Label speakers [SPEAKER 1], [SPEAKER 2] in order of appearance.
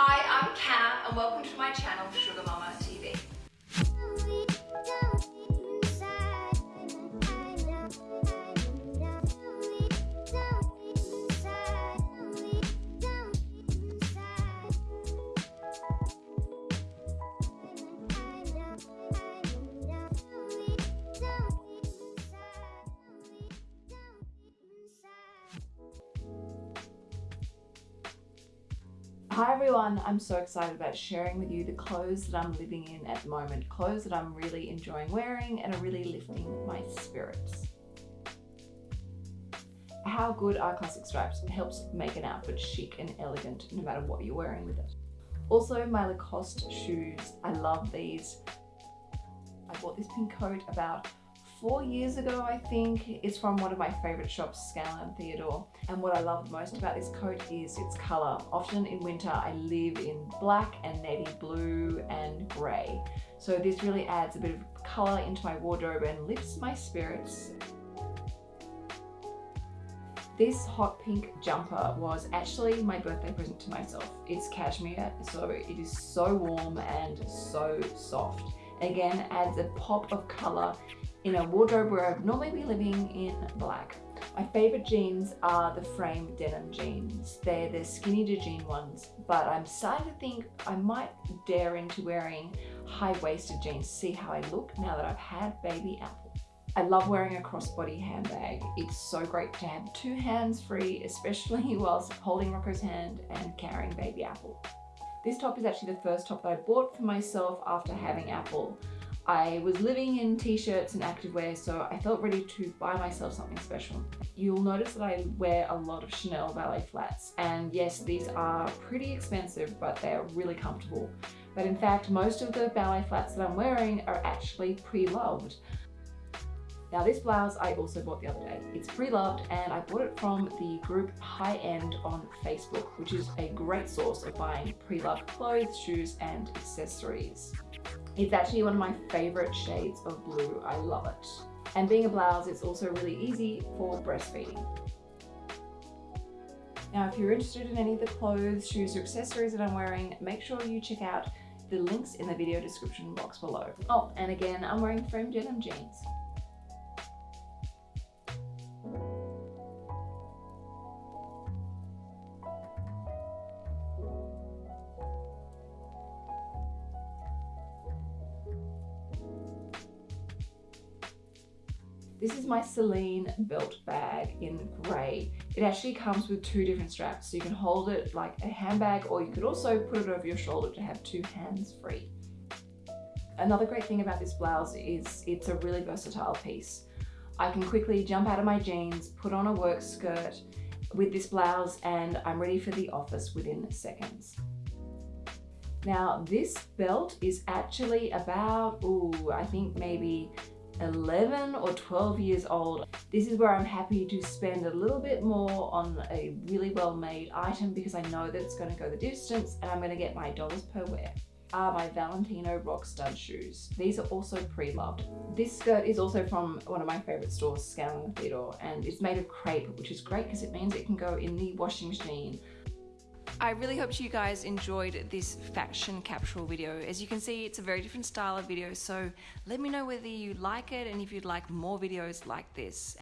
[SPEAKER 1] Hi, I'm Cam and welcome to my channel Sugar Mama TV.
[SPEAKER 2] Hi everyone, I'm so excited about sharing with you the clothes that I'm living in at the moment, clothes that I'm really enjoying wearing and are really lifting my spirits. How good are classic stripes? It helps make an outfit chic and elegant no matter what you're wearing with it. Also my Lacoste shoes, I love these. I bought this pink coat about four years ago, I think. It's from one of my favorite shops, Scanlan Theodore. And what I love most about this coat is its color. Often in winter, I live in black and navy blue and gray. So this really adds a bit of color into my wardrobe and lifts my spirits. This hot pink jumper was actually my birthday present to myself. It's cashmere, so it is so warm and so soft. Again, adds a pop of color in a wardrobe where I'd normally be living in black. My favorite jeans are the frame denim jeans. They're the Skinny de Jeanne ones, but I'm starting to think I might dare into wearing high-waisted jeans, to see how I look now that I've had baby apple. I love wearing a crossbody handbag. It's so great to have two hands free, especially whilst holding Rocco's hand and carrying baby apple. This top is actually the first top that I bought for myself after having apple. I was living in t-shirts and activewear, so I felt ready to buy myself something special. You'll notice that I wear a lot of Chanel ballet flats, and yes, these are pretty expensive, but they're really comfortable. But in fact, most of the ballet flats that I'm wearing are actually pre-loved. Now this blouse I also bought the other day. It's pre-loved and I bought it from the group High End on Facebook, which is a great source of buying pre-loved clothes, shoes and accessories. It's actually one of my favorite shades of blue. I love it. And being a blouse, it's also really easy for breastfeeding. Now, if you're interested in any of the clothes, shoes, or accessories that I'm wearing, make sure you check out the links in the video description box below. Oh, and again, I'm wearing frame denim jeans. This is my Celine belt bag in grey. It actually comes with two different straps, so you can hold it like a handbag or you could also put it over your shoulder to have two hands free. Another great thing about this blouse is it's a really versatile piece. I can quickly jump out of my jeans, put on a work skirt with this blouse and I'm ready for the office within seconds. Now this belt is actually about, ooh, I think maybe 11 or 12 years old. This is where I'm happy to spend a little bit more on a really well-made item because I know that it's going to go the distance and I'm going to get my dollars per wear are my Valentino Rockstud shoes. These are also pre-loved. This skirt is also from one of my favorite stores, Scanlan Theodore, and it's made of crepe, which is great because it means it can go in the washing machine
[SPEAKER 1] I really hope you guys enjoyed this fashion capsule video. As you can see, it's a very different style of video, so let me know whether you like it and if you'd like more videos like this.